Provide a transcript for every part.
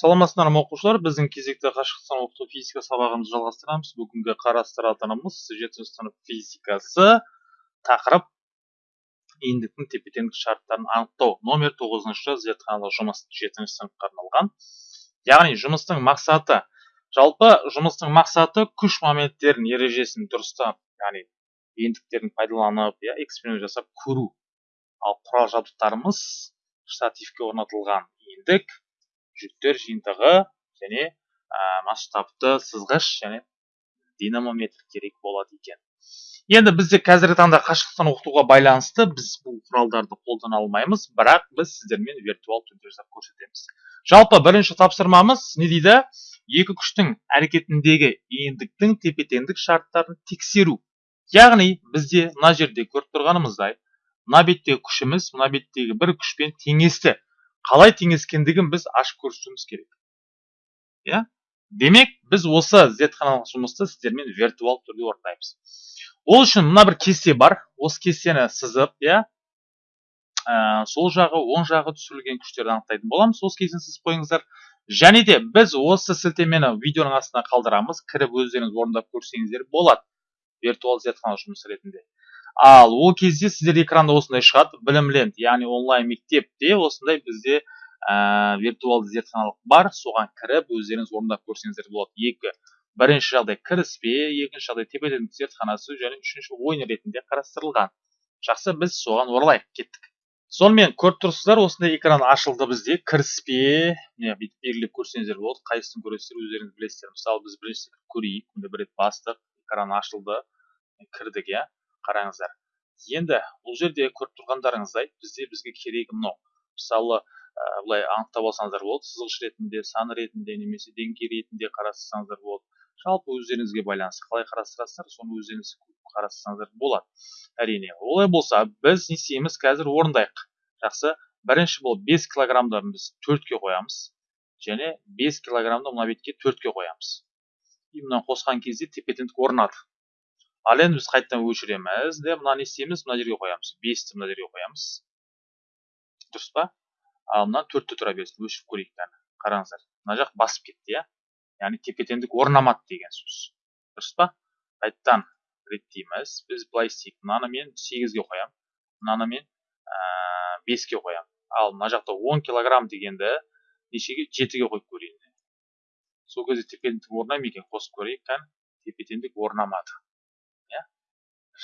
саламатсыздар ма оқушылар? Біздің кезекті қашықтықтан оқыту физика сабағымызды жалғастырамыз. Бүгінгі қарастыратынымыз жетінші сынып физикасы. Тақырып иіндіктің тепе теңдік шарттарын анықтау. Номер тоғызыншы зертханалық жұмыс жетінші сыныпқа арналған. Яғни жұмыстың мақсаты. Жалпы жұмыстың мақсаты күш моменттерін ережесін дұрыстап яғни иіндіктерін пайдаланып иә эксперимент жасап көру. Ал құрал жабдықтарымыз штативке орнатылған. Иіндік жүктер жиынтығы және ә, масштабты сызғыш және динамометр керек болады екен. Енді бізде қазіргі таңда қашықтықтан оқытуға байланысты біз бұл құралдарды қолдана алмаймыз бірақ біз сіздермен виртуал түрде жасап көрсетеміз. Жалпы бірінші тапсырмамыз не дейді? Екі күштің әрекетіндегі иіндіктің тепе теңдік шарттарын тексеру. Яғни бізде мына жерде көріп тұрғанымыздай мына беттегі күшіміз мына беттегі бір күшпен теңесті. Қалай теңескендігін біз ашып көрсетуіміз керек. Иә? Демек біз осы зертханалық жұмысты сіздермен виртуал түрде орындаймыз. Ол үшін мына бір кесте бар. Осы кестені сызып иә? Ә, сол жағы оң жағы түсірілген күштерді анықтайтын боламыз. Осы кестені сызып қойыңыздар. Және де біз осы сілтемені видеоның астына қалдырамыз. Кіріп өздеріңіз орындап көрсеңіздер болады. Виртуал зертханалық жұмыс ретінде. Ал ол кезде сіздер экранда осындай шығады білім ленд яғни онлайн мектепте осындай бізде ә, виртуалды зертханалық бар. Соған кіріп өздеріңіз орындап көрсеңіздер болады. Екі. Бірінші жағдай кіріспе екінші жағдай тепе теңдік зертханасы және үшінші ойын ретінде қарастырылған. Жақсы біз соған оралайық. Кеттік. Сонымен көріп тұрсыздар осындай экран ашылды бізде. Кіріспе. Міне бүйтіп белгілеп көрсеңіздер болады. Қайсысын көресіздер өздеріңіз білесіздер. Мысалы біз бірінші көрейік. Бір рет бастық. Экран ашылды. Кірдік иә. Қараңыздар. Енді бұл жерде көріп тұрғандарыңыздай бізде бізге керегі мынау. Мысалы ә, былай анықтап алсаңыздар болады сызғыш ретінде сан ретінде немесе деңгей ретінде қарастырсаңыздар болады. Жалпы өздеріңізге байланысты қалай қарастырасыздар соны өздеріңіз қарастырсаңыздар болады. Әрине олай болса біз не істейміз қазір орындайық. Жақсы. Бірінші болып 5 килограммды біз төртке қоямыз және 5 килограммды мына бетке төртке қоямыз. И мынаны қосқан кезде тепе теңдік орнады. Ал енді біз қайтадан өшіреміз де мынаны не істейміз мына жерге қоямыз. Бесті мына жерге қоямыз. Дұрыс па? Ал мына төртте тұра берсін өшіріп көрейік кәні қараңыздар мына жақ басып кетті иә. Яғни тепе теңдік орнамады деген сөз. Дұрыс па? Қайтадан реттейміз. Біз былай істейік. Мынаны мен сегізге қоямын мынаны мен беске қоямын ал мына жақта он килограмм дегенді нешеге? Жетіге қойып көрейін. Сол кезде тепе теңдік орнай ма екен. Қосып көрейік кәні тепе теңдік орнамады.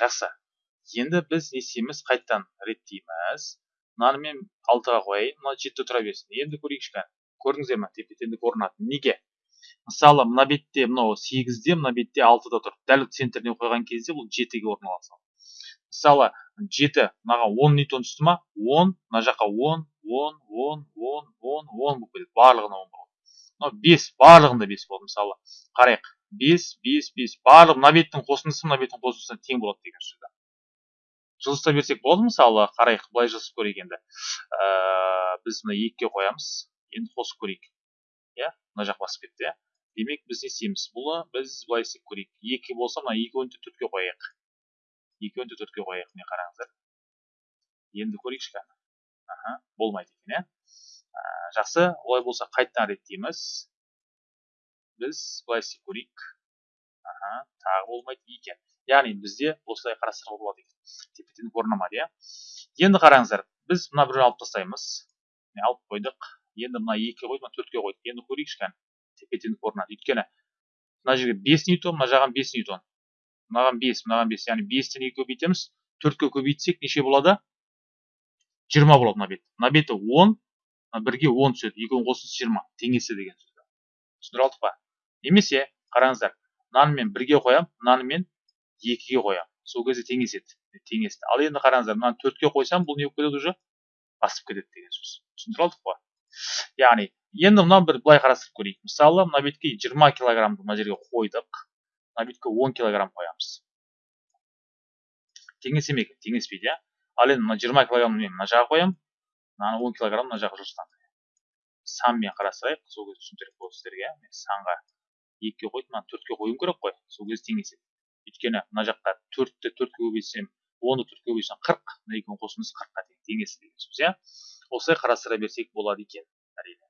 Жақсы. Енді біз не істейміз қайтадан. Реттейміз. Мынаны мен алтыға қояйын. Мына жеті тұра берсін. Енді көрейікші көрдіңіздер ма тепе теңдік орнады неге? Мысалы мына бетте мынау сегізде мына бетте алтыда тұр. Дәл центріне қойған кезде бұл жетіге орналасады. Мысалы жеті мынаған он ньютон түсті ма? Он. Мына жаққа он он он он он он болып кетеді. Барлығына он болады. Мынау бес. Барлығында бес болды мысалы қарайық. Бес бес бес. Барлық мына беттің қосындысы мына беттің қосындысына тең болады деген сөз жылжыта берсек болады мысалы? Қарайық былай жазып көрейік енді. Ә, біз мына екіге қоямыз. Енді қосып көрейік. Иә? Мына жақ басып кетті иә? Демек біз не істейміз? Бұны біз былай істеп көрейік. Екі болса мына екеуін де төртке қояйық. Екеуін де төртке қояйық міне қараңыздар? Енді көрейікші кәні аха болмайды екен иә? Жақсы. Олай болса қайтадан реттейміз. Біз істеп көрейік. Аха тағы болмайды екен. Яғни бізде осылай қарастыруға болады екен. Тепе теңдік орнамады иә. Енді қараңыздар біз мына біреуін алып тастаймыз. Алып қойдық. Енді мына екіге қойдық мына төртке қойдық. Енді көрейікші кәні. Тепе теңдік орнады. Өйткені мына жерге бес ньютон мына жаған бес ньютон. Мынаған бес мынаған бес. Яғни бестен екі көбейтеміз төртке көбейтсек неше болады? Жиырма болады мына бет. Мына беті он бірге он түседі. Екеуін қосыңыз жиырма. Теңесі деген сөз түсіндіре алдық па? Немесе қараңыздар мынаны мен бірге қоямын мынаны мен екіге қоямын сол кезде теңеседі теңесті. Ал енді қараңыздар мынаны төртке қойсам бұл не болып кетеді уже? Басып кетеді деген сөз. Түсіндіре алдық қой. Яғни енді мынаны бір былай қарастырып көрейік. Мысалы мына бетке жиырма килограммды мына жерге қойдық. Мына бетке он килограмм қоямыз. Теңесе ме екен теңеспейді иә. Ал енді мына жиырма килограммды мен мына жаққа қоямын мынаны он килограмм мына жаққа жылжытамын санмен қарастырайық сол кезде түсіндірек болады сіздерге мен санға екіге қойып мынаны төртке қоюым керек қой. Сол кезде теңеседі өйткені мына жаққа төртті төртке көбейтсем онды төртке көбейтсем қырық мына екеуінің қосындысы қырыққа тең теңесі деген сөз иә? Осылай қарастыра берсек болады екен әрине.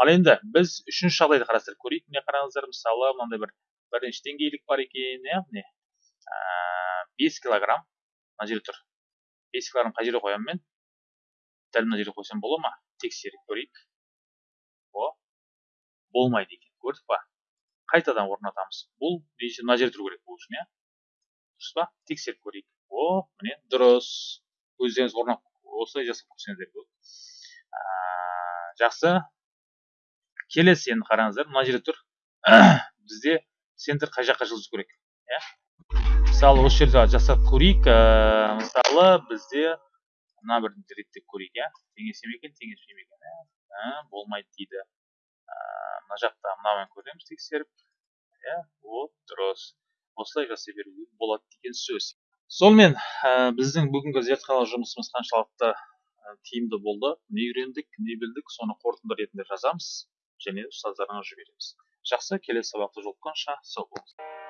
Ал енді біз үшінші жағдайды қарастырып көрейік. Міне қараңыздар мысалы мынандай бір бірінші деңгейлік бар екен иә? Міне бес килограмм мына жерде тұр. Бес килограмм қай жерге қоямын мен? Дәл мына жерге қойсам бола ма? Тексеріп көрейік. О болмайды екен көрдік па? Қайтадан орнатамыз. Бұл мына жерде тұру керек бұл үшін иә? Дұрыс па? Тексеріп көрейік. О міне дұрыс. Өздеріңіз орнап осылай жасап көрсеңіздер болады жақсы. Келесі енді қараңыздар. Мына жерде тұр. Бізде центр қай жаққа жылжу керек иә? Мысалы осы жерде жасап көрейік. Мысалы бізде мына бір реттеп көрейік иә? Теңесе ме екен теңеспей ме екен ә, болмайды дейді. Мына жақта мынаумен көреміз тексеріп. Иә вот дұрыс. Осылай жасай беруге болады деген сөз. Сонымен ә, біздің бүгінгі зертханалық жұмысымыз қаншалықты тиімді болды? Не үйрендік не білдік соны қорытынды ретінде жазамыз және ұстаздарыңа жібереміз. Жақсы келесі сабақта жолыққанша сау болыңыздар